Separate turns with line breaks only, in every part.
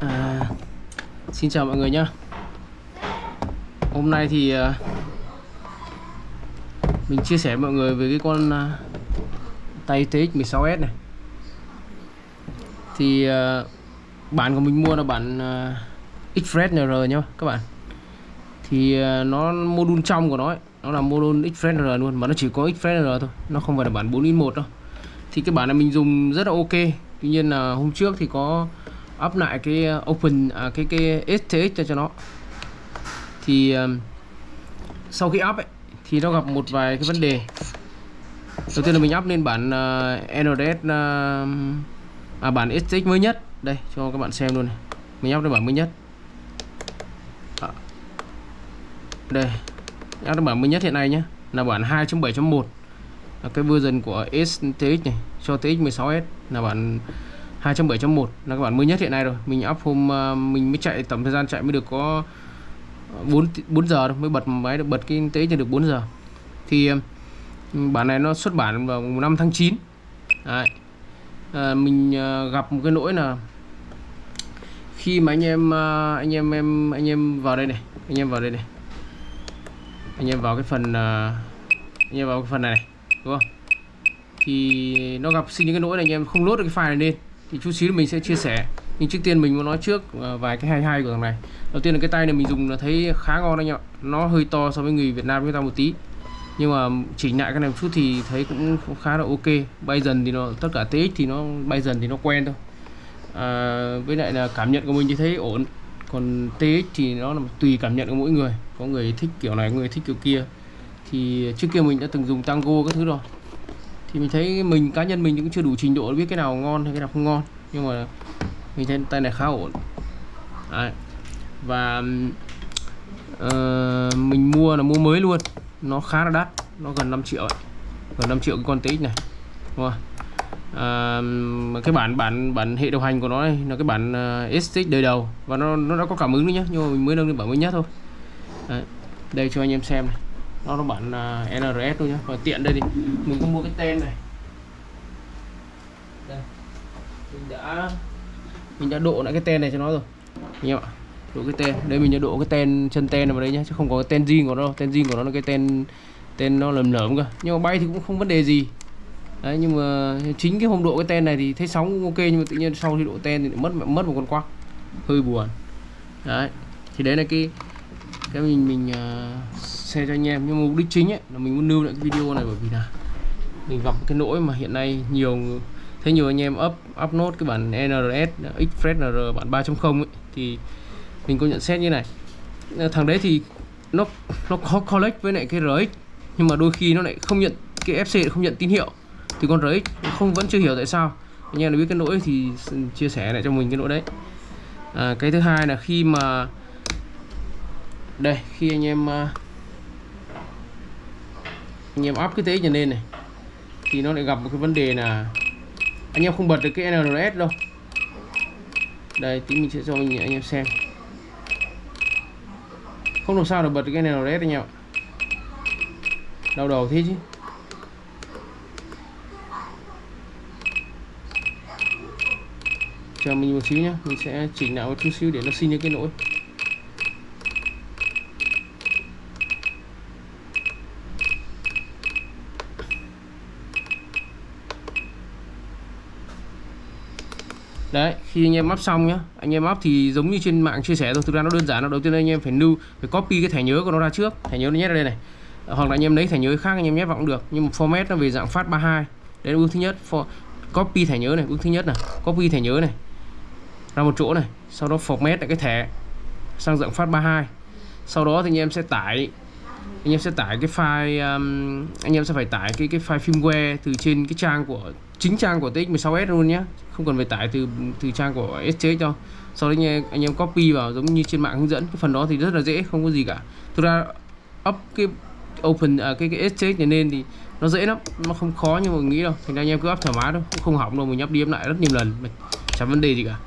À, xin chào mọi người nhé Hôm nay thì à, mình chia sẻ với mọi người về cái con à, tay TX16S này. Thì à, bản của mình mua là bản à, NR nhá các bạn. Thì à, nó module trong của nó ấy, nó là module Express NR luôn mà nó chỉ có Express NR thôi nó không phải là bản 4.1 đâu thì cái bản này mình dùng rất là ok. Tuy nhiên là hôm trước thì có up lại cái uh, open à, cái cái STX cho cho nó. Thì um, sau khi up ấy, thì nó gặp một vài cái vấn đề. Đầu tiên là mình up lên bản uh, NRS uh, um, à bản STX mới nhất. Đây cho các bạn xem luôn này. Mình up lên bản mới nhất. À, đây up lên bản mới nhất hiện nay nhé là bản 2.7.1 là cái version của STX này cho TX16S là bản 2.7.1 là các bản mới nhất hiện nay rồi. Mình up hôm ờ, mình mới chạy tổng thời gian chạy mới được có 4 4 giờ thôi mới bật máy được bật cái TX được 4 giờ. Thì ừ, bản này nó xuất bản vào 5 tháng 9 Đấy. À, mình ờ, gặp một cái lỗi là khi mà anh em anh em em anh em vào đây này anh em vào đây này anh em vào cái phần anh em vào cái phần này, này đúng không? Thì nó gặp sinh những cái lỗi này anh em không lốt được cái file này lên thì chút xíu mình sẽ chia sẻ. Nhưng trước tiên mình muốn nói trước ờ, vài cái hay hay của thằng này. Đầu tiên là cái tay này mình dùng là thấy khá ngon anh ạ. Nó hơi to so với người Việt Nam chúng ta một tí. Nhưng mà chỉnh lại cái này một chút thì thấy cũng khá là ok. Bay dần thì nó tất cả TX thì nó bay dần thì nó quen thôi. À, với lại là cảm nhận của mình thì thấy ổn. Còn TX thì nó là tùy cảm nhận của mỗi người. Có người thích kiểu này có người thích kiểu kia thì trước kia mình đã từng dùng tango các thứ rồi. Thì mình thấy mình cá nhân mình cũng chưa đủ trình độ để biết cái nào ngon hay cái nào không ngon. Nhưng mà mình thấy tay này khá ổn. Đấy. và uh, mình mua là mua mới luôn. Nó khá là đắt. Nó gần 5 triệu ấy. gần 5 triệu cái con TX này. Đúng không? À, cái bản bản bản hệ điều hành của nó này là cái bản ờ, uh, SX đời đầu. Và nó nó đã có cảm ứng nữa nhé nhưng mà mình mới nâng lên bản mới nhất thôi. Đấy. đây cho anh em xem này nó nó bản uh, NRS thôi nhá. Và tiện đây thì mình có mua cái tên này. Đây. Mình đã mình đã độ lại cái tên này cho nó rồi. Anh em ạ. Độ cái tên đây mình đã độ cái tên chân tên vào đây nhá chứ không có cái tên riêng của nó đâu. Tên riêng của nó là cái tên tên nó lầm lởm cơ. Nhưng mà bay thì cũng không vấn đề gì. Đấy nhưng mà chính cái hôm độ cái tên này thì thấy sóng cũng ok nhưng mà tự nhiên sau khi độ tên thì mất mất một con quắc. Hơi buồn. Đấy. Thì đấy là cái cái mình mình uh, share cho anh em. Nhưng mục đích chính ấy là mình muốn lưu lại cái video này bởi vì là mình gặp cái lỗi mà hiện nay nhiều thấy nhiều anh em up upload cái bản NRS Express NR bản 3.0 ấy thì mình có nhận xét như này. Ờ, thằng đấy thì nó nó có collect với lại cái RX nhưng mà đôi khi nó lại không nhận cái FC không nhận tín hiệu. Thì con RX không vẫn chưa hiểu tại sao. Anh em biết cái lỗi thì chia sẻ lại cho mình cái lỗi đấy. À, cái thứ hai là khi mà đây khi anh em uh, anh em áp cái thế trở lên này. Thì nó lại gặp một cái vấn đề là anh em không bật được cái NRS đâu. Đây tí mình sẽ cho anh, anh em xem. Không làm sao để bật được cái NRS anh em ạ đau đầu thế chứ. Chờ mình một xíu nhá mình sẽ chỉnh lại một chút xíu để nó xin những cái lỗi. Đấy, khi anh em up xong nhá. Anh em up thì giống như trên mạng chia sẻ thôi. Thực ra nó đơn giản, nó đầu tiên anh em phải lưu, phải copy cái thẻ nhớ của nó ra trước. Thẻ nhớ nó nhét ra đây này. Hoặc là anh em lấy thẻ nhớ khác, anh em nhét vào cũng được. Nhưng mà format nó về dạng phát 32 đấy là bước thứ nhất, for, copy thẻ nhớ này bước thứ nhất này. Copy thẻ nhớ này. Ra một chỗ này. Sau đó format lại cái thẻ sang dạng phát 32 sau đó thì anh em sẽ tải anh em sẽ tải cái file um, anh em sẽ phải tải cái cái file firmware từ trên cái trang của chính trang của TX16S luôn nhé không cần phải tải từ từ trang của SC cho sau đấy anh em, anh em copy vào giống như trên mạng hướng dẫn. Cái phần đó thì rất là dễ không có gì cả. Thực ra up cái open à, cái cái SC này lên thì nó dễ lắm. Nó không khó như mình nghĩ đâu. Thành ra anh em cứ up thoải mái thôi. Cũng không hỏng đâu mình up đi up lại rất nhiều lần. Chẳng vấn đề gì cả.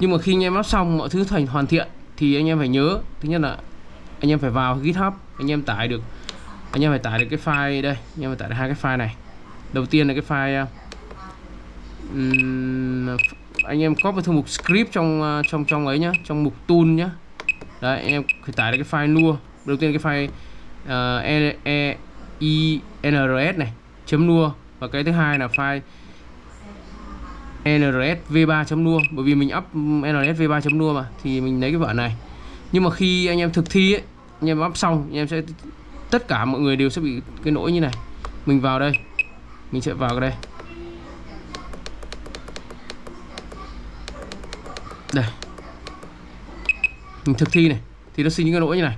Nhưng mà khi anh em up xong mọi thứ thành hoàn thiện thì anh em phải nhớ. Thứ nhất là anh em phải vào GitHub anh em tải được anh em phải tải được cái file đây. Anh em phải tải được hai cái file này. Đầu tiên là cái file uh, anh em copy thư mục script trong uh, trong trong ấy nhá trong mục tool nhá. Đấy anh em phải tải được cái file lua đầu tiên cái file uh, e, e, nrs này chấm lua và cái thứ hai là file nrs v3.nua bởi vì mình up nrs v3.nua mà thì mình lấy cái vở này. Nhưng mà khi anh em thực thi ấy, anh em bắp xong anh em sẽ, tất cả mọi người đều sẽ bị cái lỗi như này. Mình vào đây. Mình sẽ vào đây. Đây. Mình thực thi này. Thì nó sinh những cái lỗi như này.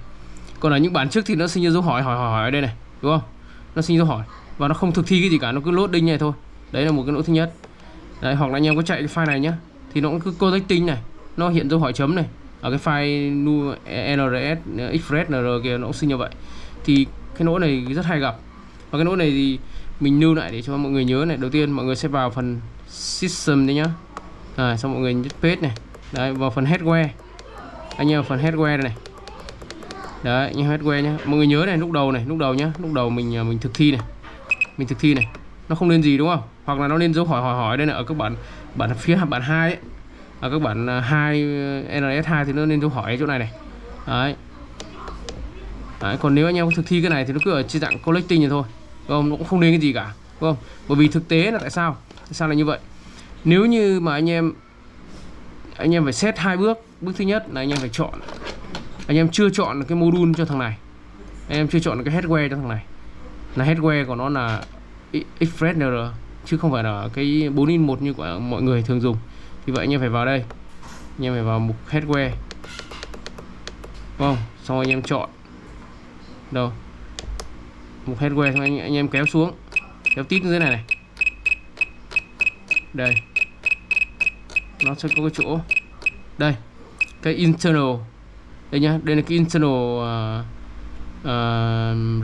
Còn ở những bản trước thì nó sinh ra dấu hỏi hỏi hỏi hỏi ở đây này. Đúng không? Nó sinh dấu hỏi. Và nó không thực thi cái gì cả. Nó cứ lốt đinh này thôi. Đấy là một cái lỗi thứ nhất. Đấy, hoặc là anh em có chạy cái file này nhá. Thì nó cũng cứ tinh này. Nó hiện dấu hỏi chấm này ở cái file nu nrs express nr kia nó cũng sinh như vậy. Thì cái lỗi này rất hay gặp. Và cái lỗi này thì mình lưu lại để cho mọi người nhớ này. Đầu tiên mọi người sẽ vào phần system đấy nhá. À, xong mọi người nhấn page này. Đấy vào phần headware anh em vào phần headware này. Đấy như headware nhá. Mọi người nhớ này lúc đầu này lúc đầu nhá. Lúc đầu mình à, mình thực thi này. Mình thực thi này. Nó không lên gì đúng không? Hoặc là nó lên dấu hỏi hỏi hỏi đây là ở các bạn bản phía bản hai ấy ở các bản à, hai à, NS 2 thì nó nên dấu hỏi chỗ này này. Đấy. Đấy, còn nếu anh em thực thi cái này thì nó cứ ở trên dạng collecting thì thôi. Không? Nó cũng không nên cái gì cả đúng không? Bởi vì thực tế là tại sao? Tại sao là như vậy? Nếu như mà anh em anh em phải xét hai bước. Bước thứ nhất là anh em phải chọn. Anh em chưa chọn được cái module cho thằng này. Anh em chưa chọn được cái headway cho thằng này. Là headway của nó là Express NR chứ không phải là cái 4 in 1 như của mọi người thường dùng như vậy anh em phải vào đây. Anh em phải vào mục headware vâng, xong anh em chọn. Đâu? Mục headware xong anh, anh em kéo xuống. Kéo tít dưới này này. Đây. Nó sẽ có cái chỗ. Đây. Cái internal. Đây nhá. Đây là cái internal uh, uh,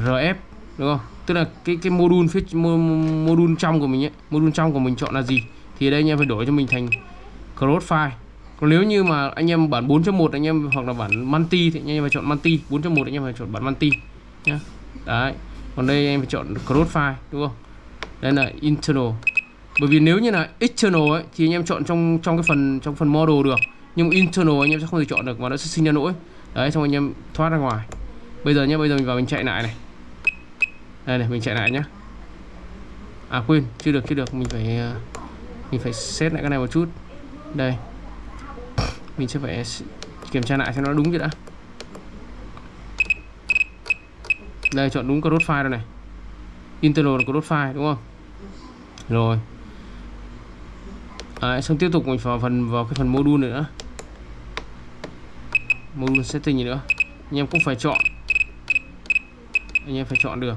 rf. Đúng không? Tức là cái cái module phía module trong của mình ấy module trong của mình chọn là gì? Thì đây anh em phải đổi cho mình thành crossfire còn nếu như mà anh em bản 4.1 anh em hoặc là bản manti thì anh em phải chọn Manti. 4.1 anh em phải chọn bản manti nhá. Đấy. Còn đây em phải chọn crossfire đúng không? Đây là internal. Bởi vì nếu như là external ấy, thì anh em chọn trong trong cái phần, trong phần model được. Nhưng internal anh em sẽ không thể chọn được và nó sẽ sinh ra lỗi. Đấy, xong anh em thoát ra ngoài. Bây giờ nhé bây giờ mình vào mình chạy lại này. Đây này, mình chạy lại nhá. À quên, chưa được chưa được. Mình phải à, mình phải set lại cái này một chút đây. Mình sẽ phải kiểm tra lại xem nó đúng chưa đã. Đây chọn đúng cross file rồi này. Internal là cross file đúng không? Rồi. Đấy, xong tiếp tục mình vào phần vào cái phần module nữa. Module setting gì nữa. Anh em cũng phải chọn. Anh em phải chọn được.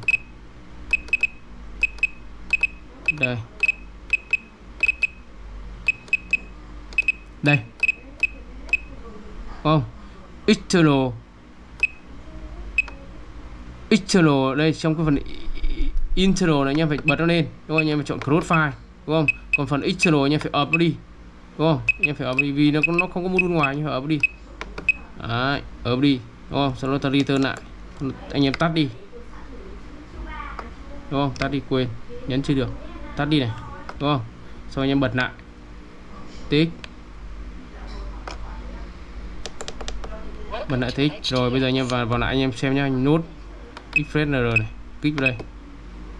Đây. Đây. Không. External external đây trong cái phần internal này anh em phải bật nó lên. Đúng không? Anh em phải chọn cross file. Đúng không? Còn phần external anh em phải up nó đi. Đúng không? Anh em phải up đi vì nó nó không có module ngoài anh em phải up đi. Đấy, up đi. Đúng không? Sau đó ta return lại. Anh em tắt đi. Đúng không? Tắt đi quên. Nhấn chưa được. Tắt đi này. Đúng không? Sau anh em bật lại. Tích. Bật lại thích rồi, bây giờ anh em vào vào lại anh em xem nhá. Nốt express nr này. Kích vào đây.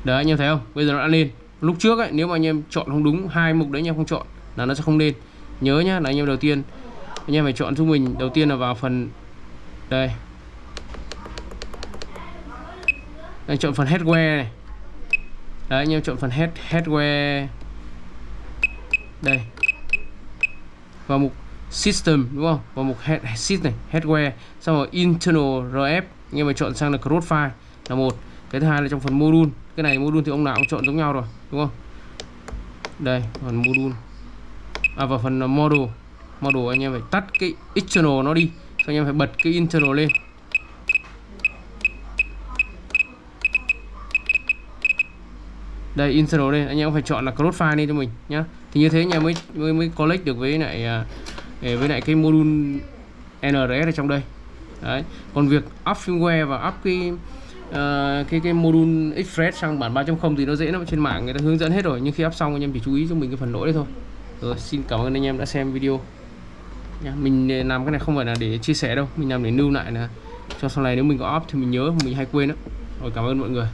Đấy, anh em thấy không? Bây giờ nó đã lên. Lúc trước ấy, nếu mà anh em chọn không đúng, hai mục đấy anh em không chọn, là nó sẽ không lên. Nhớ nhá, là anh em đầu tiên, anh em phải chọn giúp mình. Đầu tiên là vào phần, đây. Anh chọn phần headwear này. Đấy, anh em chọn phần head, headwear. Đây. Vào mục system đúng không? Vào mục head sheet này headware xong rồi internal rf anh em phải chọn sang là cross file là một. Cái thứ hai là trong phần module. Cái này module thì ông nào cũng chọn giống nhau rồi đúng không? Đây phần module. À và phần à, model model anh em phải tắt cái external nó đi xong anh em phải bật cái internal lên. Đây internal đây anh em phải chọn là cross file đi cho mình nhá. Thì như thế anh em mới mới mới collect được với lại uh, với lại cái module NRS ở trong đây. Đấy còn việc up firmware và up cái uh, cái cái module Express sang bản 3.0 thì nó dễ lắm. Trên mạng người ta hướng dẫn hết rồi nhưng khi up xong anh em chỉ chú ý cho mình cái phần lỗi đấy thôi. Rồi xin cảm ơn anh em đã xem video. Nha mình làm cái này không phải là để chia sẻ đâu mình làm để lưu lại là cho sau này nếu mình có up thì mình nhớ mình hay quên đó rồi cảm ơn mọi người.